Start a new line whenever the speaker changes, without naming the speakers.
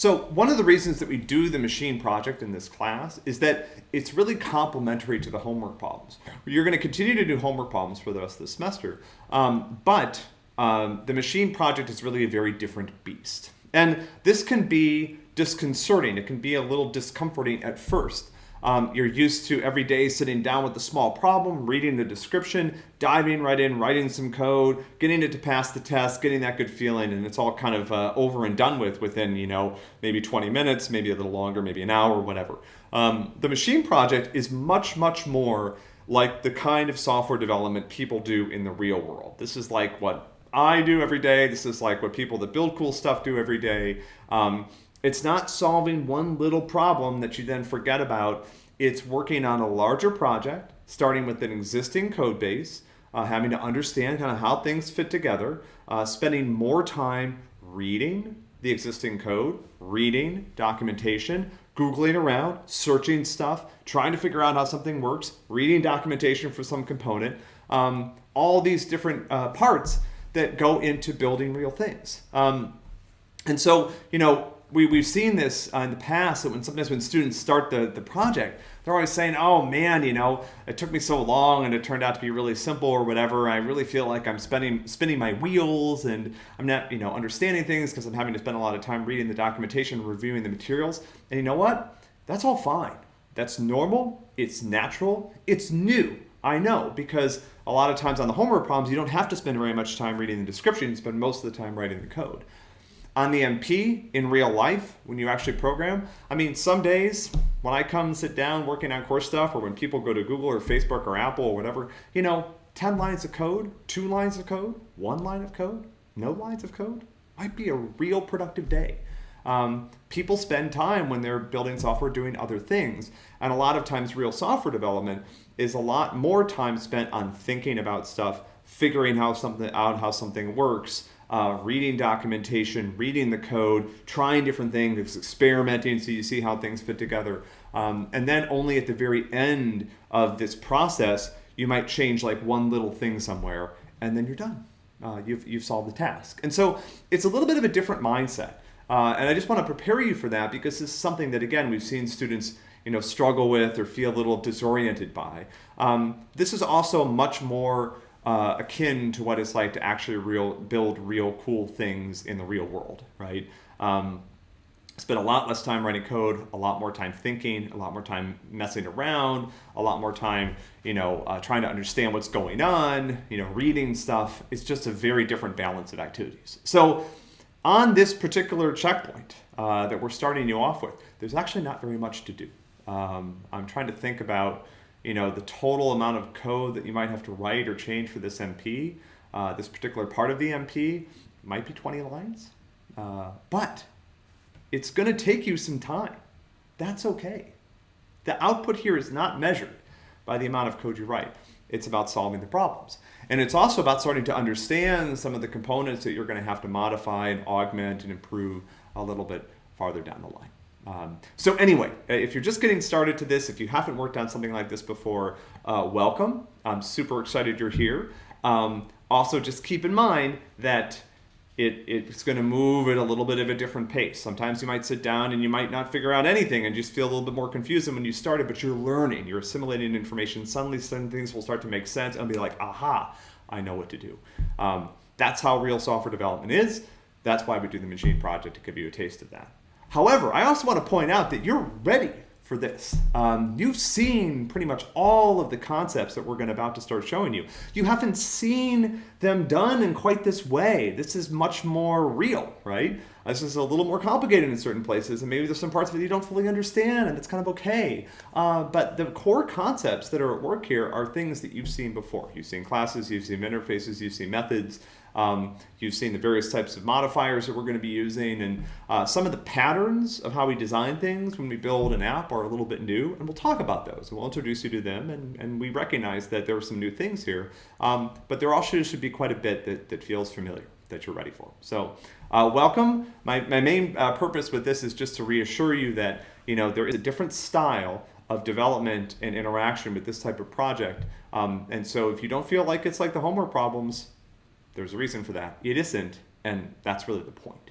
So one of the reasons that we do the machine project in this class is that it's really complementary to the homework problems. You're going to continue to do homework problems for the rest of the semester, um, but um, the machine project is really a very different beast. And this can be disconcerting. It can be a little discomforting at first. Um, you're used to every day sitting down with a small problem, reading the description, diving right in, writing some code, getting it to pass the test, getting that good feeling, and it's all kind of uh, over and done with within, you know, maybe 20 minutes, maybe a little longer, maybe an hour, whatever. Um, the machine project is much, much more like the kind of software development people do in the real world. This is like what I do every day. This is like what people that build cool stuff do every day. Um, it's not solving one little problem that you then forget about. It's working on a larger project, starting with an existing code base, uh, having to understand kind of how things fit together, uh, spending more time reading the existing code, reading documentation, Googling around, searching stuff, trying to figure out how something works, reading documentation for some component, um, all these different uh, parts that go into building real things. Um, and so, you know, we, we've seen this uh, in the past that when sometimes when students start the, the project, they're always saying, oh man, you know, it took me so long and it turned out to be really simple or whatever. I really feel like I'm spending, spinning my wheels and I'm not, you know, understanding things because I'm having to spend a lot of time reading the documentation, reviewing the materials. And you know what? That's all fine. That's normal. It's natural. It's new. I know because a lot of times on the homework problems, you don't have to spend very much time reading the description. You spend most of the time writing the code on the MP in real life when you actually program. I mean, some days when I come sit down working on course stuff or when people go to Google or Facebook or Apple or whatever, you know, 10 lines of code, two lines of code, one line of code, no lines of code might be a real productive day. Um, people spend time when they're building software doing other things. And a lot of times real software development is a lot more time spent on thinking about stuff, figuring how something out how something works, uh, reading documentation, reading the code, trying different things, experimenting so you see how things fit together. Um, and then only at the very end of this process, you might change like one little thing somewhere and then you're done. Uh, you've, you've solved the task. And so it's a little bit of a different mindset. Uh, and I just want to prepare you for that because this is something that, again, we've seen students you know, struggle with or feel a little disoriented by. Um, this is also much more uh, akin to what it's like to actually real build real cool things in the real world, right? Um, spend a lot less time writing code, a lot more time thinking, a lot more time messing around, a lot more time, you know, uh, trying to understand what's going on, you know, reading stuff. It's just a very different balance of activities. So on this particular checkpoint uh, that we're starting you off with, there's actually not very much to do. Um, I'm trying to think about you know, the total amount of code that you might have to write or change for this MP, uh, this particular part of the MP, might be 20 lines. Uh, but it's going to take you some time. That's okay. The output here is not measured by the amount of code you write. It's about solving the problems. And it's also about starting to understand some of the components that you're going to have to modify and augment and improve a little bit farther down the line. Um, so anyway, uh, if you're just getting started to this, if you haven't worked on something like this before, uh, welcome. I'm super excited you're here. Um, also, just keep in mind that it, it's going to move at a little bit of a different pace. Sometimes you might sit down and you might not figure out anything and just feel a little bit more confused than when you started, but you're learning, you're assimilating information. Suddenly, some things will start to make sense and be like, aha, I know what to do. Um, that's how real software development is. That's why we do the machine project to give you a taste of that. However, I also want to point out that you're ready for this. Um, you've seen pretty much all of the concepts that we're going to about to start showing you. You haven't seen them done in quite this way. This is much more real, right? This is a little more complicated in certain places, and maybe there's some parts it you don't fully understand, and it's kind of okay. Uh, but the core concepts that are at work here are things that you've seen before. You've seen classes, you've seen interfaces, you've seen methods, um, you've seen the various types of modifiers that we're going to be using and uh, some of the patterns of how we design things when we build an app are a little bit new and we'll talk about those and we'll introduce you to them and, and we recognize that there are some new things here um, but there also should be quite a bit that, that feels familiar that you're ready for. So uh, welcome. My, my main uh, purpose with this is just to reassure you that you know there is a different style of development and interaction with this type of project. Um, and so if you don't feel like it's like the homework problems, there's a reason for that. It isn't, and that's really the point.